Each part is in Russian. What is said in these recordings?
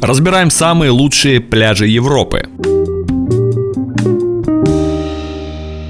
Разбираем самые лучшие пляжи Европы.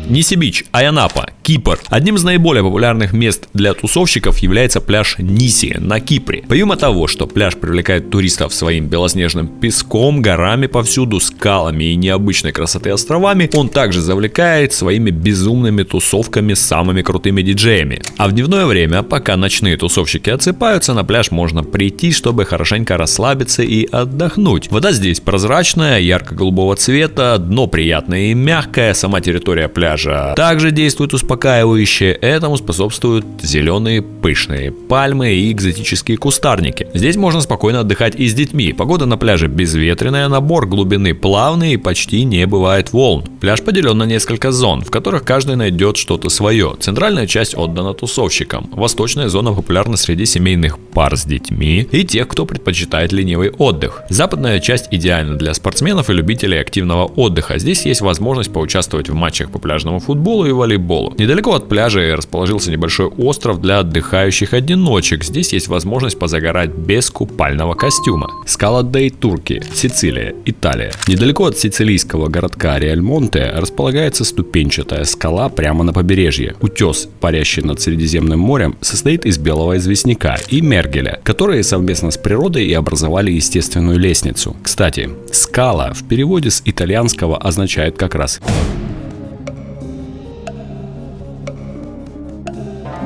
Ниси-Бич, Айанапа, Кипр. Одним из наиболее популярных мест для тусовщиков является пляж Ниси на Кипре. Помимо того, что пляж привлекает туристов своим белоснежным песком, горами повсюду, скалами и необычной красоты островами, он также завлекает своими безумными тусовками с самыми крутыми диджеями. А в дневное время, пока ночные тусовщики отсыпаются, на пляж можно прийти, чтобы хорошенько расслабиться и отдохнуть. Вода здесь прозрачная, ярко-голубого цвета, дно приятное и мягкое, сама территория пляжа пляжа. Также действует успокаивающе, этому способствуют зеленые пышные пальмы и экзотические кустарники. Здесь можно спокойно отдыхать и с детьми. Погода на пляже безветренная, набор глубины плавный и почти не бывает волн. Пляж поделен на несколько зон, в которых каждый найдет что-то свое. Центральная часть отдана тусовщикам. Восточная зона популярна среди семейных пар с детьми и тех, кто предпочитает ленивый отдых. Западная часть идеальна для спортсменов и любителей активного отдыха. Здесь есть возможность поучаствовать в матчах по пляжу пляжному футболу и волейболу. Недалеко от пляжа расположился небольшой остров для отдыхающих одиночек. Здесь есть возможность позагорать без купального костюма. Скала Дей Турки, Сицилия, Италия. Недалеко от сицилийского городка Реальмонте располагается ступенчатая скала прямо на побережье. Утес, парящий над Средиземным морем, состоит из белого известняка и мергеля, которые совместно с природой и образовали естественную лестницу. Кстати, скала в переводе с итальянского означает как раз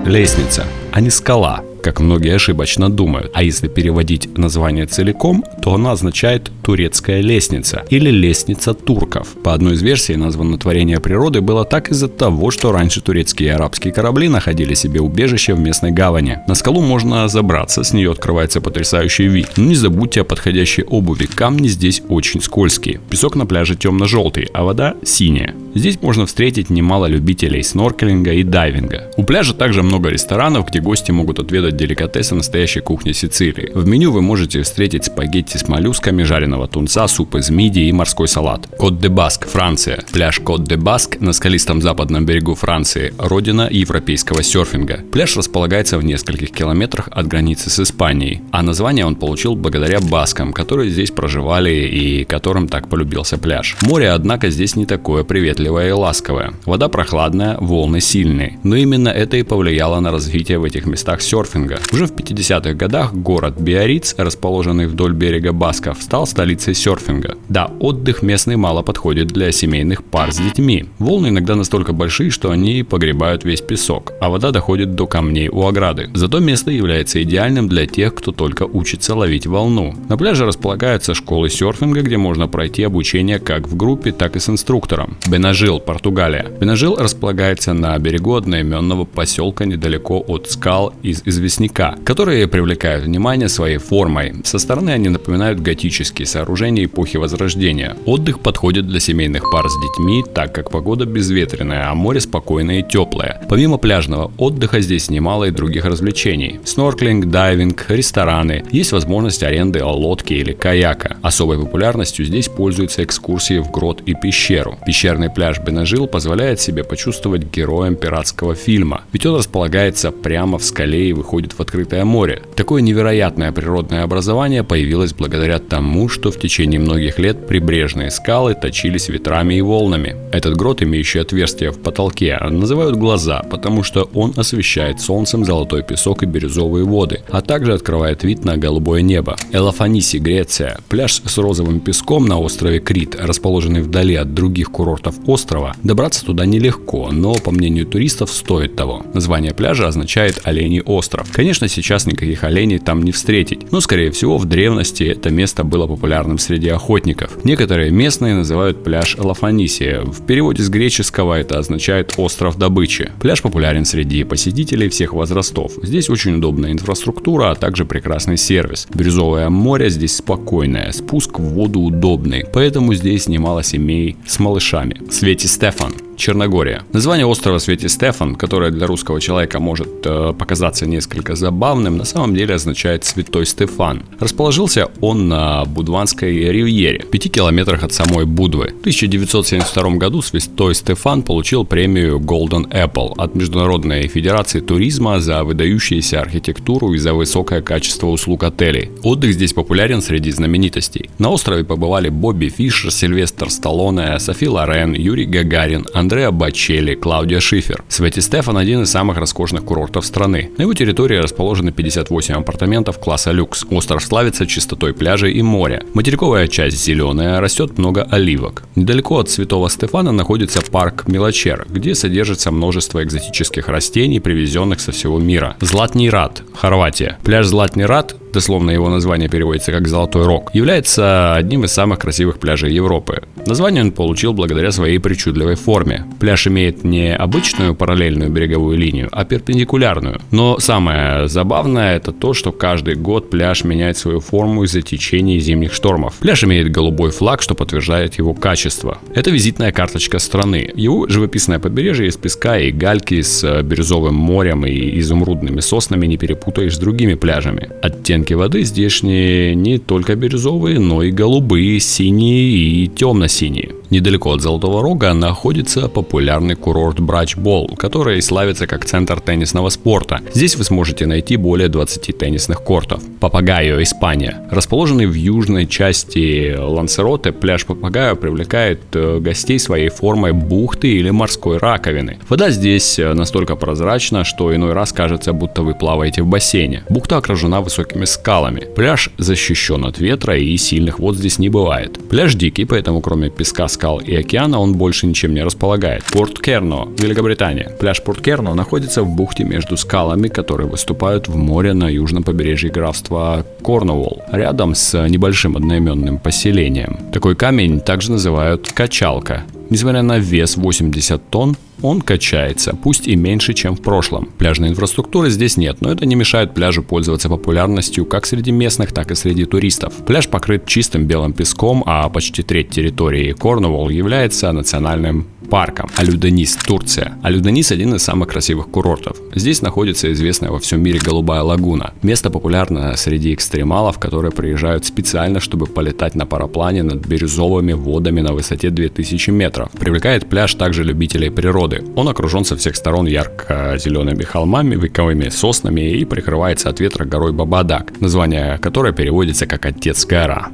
Лестница, а не скала как многие ошибочно думают. А если переводить название целиком, то она означает «турецкая лестница» или «лестница турков». По одной из версий названо творение природы было так из-за того, что раньше турецкие и арабские корабли находили себе убежище в местной гавани. На скалу можно забраться, с нее открывается потрясающий вид. Но не забудьте о подходящей обуви, камни здесь очень скользкие. Песок на пляже темно-желтый, а вода синяя. Здесь можно встретить немало любителей сноркелинга и дайвинга. У пляжа также много ресторанов, где гости могут отведать готовят деликатесы настоящей кухни Сицилии. В меню вы можете встретить спагетти с моллюсками, жареного тунца, суп из мидии и морской салат. Кот-де-Баск, Франция. Пляж Кот-де-Баск на скалистом западном берегу Франции, родина европейского серфинга. Пляж располагается в нескольких километрах от границы с Испанией, а название он получил благодаря баскам, которые здесь проживали и которым так полюбился пляж. Море, однако, здесь не такое приветливое и ласковое. Вода прохладная, волны сильные. Но именно это и повлияло на развитие в этих местах серфинга серфинга. Уже в 50-х годах город Биориц, расположенный вдоль берега Басков, стал столицей серфинга. Да, отдых местный мало подходит для семейных пар с детьми. Волны иногда настолько большие, что они погребают весь песок, а вода доходит до камней у ограды. Зато место является идеальным для тех, кто только учится ловить волну. На пляже располагаются школы серфинга, где можно пройти обучение как в группе, так и с инструктором. Бенажил, Португалия. Бенажил располагается на берегу одноименного поселка недалеко от скал из известных известняка, которые привлекают внимание своей формой. Со стороны они напоминают готические сооружения эпохи Возрождения. Отдых подходит для семейных пар с детьми, так как погода безветренная, а море спокойное и теплое. Помимо пляжного отдыха здесь немало и других развлечений. Снорклинг, дайвинг, рестораны. Есть возможность аренды лодки или каяка. Особой популярностью здесь пользуются экскурсии в грот и пещеру. Пещерный пляж Бенажил позволяет себе почувствовать героем пиратского фильма, ведь он располагается прямо в скале и выходит выходит в открытое море. Такое невероятное природное образование появилось благодаря тому, что в течение многих лет прибрежные скалы точились ветрами и волнами. Этот грот, имеющий отверстие в потолке, называют глаза, потому что он освещает солнцем золотой песок и бирюзовые воды, а также открывает вид на голубое небо. Элафаниси, Греция. Пляж с розовым песком на острове Крит, расположенный вдали от других курортов острова. Добраться туда нелегко, но, по мнению туристов, стоит того. Название пляжа означает «Оленей остров». Конечно, сейчас никаких оленей там не встретить, но скорее всего в древности это место было популярным среди охотников. Некоторые местные называют пляж Лафанисия. В переводе с греческого это означает остров добычи. Пляж популярен среди посетителей всех возрастов. Здесь очень удобная инфраструктура, а также прекрасный сервис. Бирюзовое море здесь спокойное, спуск в воду удобный, поэтому здесь немало семей с малышами. Свети Стефан Черногория. Название острова Свети Стефан, которое для русского человека может э, показаться несколько забавным, на самом деле означает «Святой Стефан». Расположился он на Будванской ривьере, в 5 километрах от самой Будвы. В 1972 году Святой Стефан получил премию Golden Apple от Международной Федерации туризма за выдающуюся архитектуру и за высокое качество услуг отелей. Отдых здесь популярен среди знаменитостей. На острове побывали Бобби Фишер, Сильвестр Сталлоне, Софи Лорен, Юрий Гагарин, Андреа Бачелли, Клаудия Шифер. Свети Стефан один из самых роскошных курортов страны. На его территории расположены 58 апартаментов класса люкс. Остров славится чистотой пляжей и моря. Материковая часть зеленая, растет много оливок. Недалеко от Святого Стефана находится парк Мелочер, где содержится множество экзотических растений, привезенных со всего мира. Златний Рад, Хорватия. Пляж Златний Рад дословно его название переводится как «Золотой рог», является одним из самых красивых пляжей Европы. Название он получил благодаря своей причудливой форме. Пляж имеет не обычную параллельную береговую линию, а перпендикулярную. Но самое забавное это то, что каждый год пляж меняет свою форму из-за течения зимних штормов. Пляж имеет голубой флаг, что подтверждает его качество. Это визитная карточка страны. Его живописное побережье из песка и гальки с бирюзовым морем и изумрудными соснами не перепутаешь с другими пляжами. Оттенки оттенки воды здешние не только бирюзовые, но и голубые, синие и темно-синие. Недалеко от Золотого Рога находится популярный курорт Брачбол, который славится как центр теннисного спорта. Здесь вы сможете найти более 20 теннисных кортов. Папагайо, Испания. Расположенный в южной части Лансероте, пляж Папагайо привлекает э, гостей своей формой бухты или морской раковины. Вода здесь э, настолько прозрачна, что иной раз кажется, будто вы плаваете в бассейне. Бухта окружена высокими скалами. Пляж защищен от ветра и сильных вод здесь не бывает. Пляж дикий, поэтому кроме песка, скал и океана он больше ничем не располагает. Порт Керно, Великобритания. Пляж Порт Керно находится в бухте между скалами, которые выступают в море на южном побережье графства Корнуолл, рядом с небольшим одноименным поселением. Такой камень также называют качалка. Несмотря на вес 80 тонн, он качается, пусть и меньше, чем в прошлом. Пляжной инфраструктуры здесь нет, но это не мешает пляжу пользоваться популярностью как среди местных, так и среди туристов. Пляж покрыт чистым белым песком, а почти треть территории Корнуолл является национальным парком. Алюденис, Турция. Алюденис один из самых красивых курортов. Здесь находится известная во всем мире голубая лагуна. Место популярно среди экстремалов, которые приезжают специально, чтобы полетать на параплане над бирюзовыми водами на высоте 2000 метров. Привлекает пляж также любителей природы. Он окружен со всех сторон ярко-зелеными холмами, вековыми соснами и прикрывается от ветра горой Бабадак, название которой переводится как «Отец гора».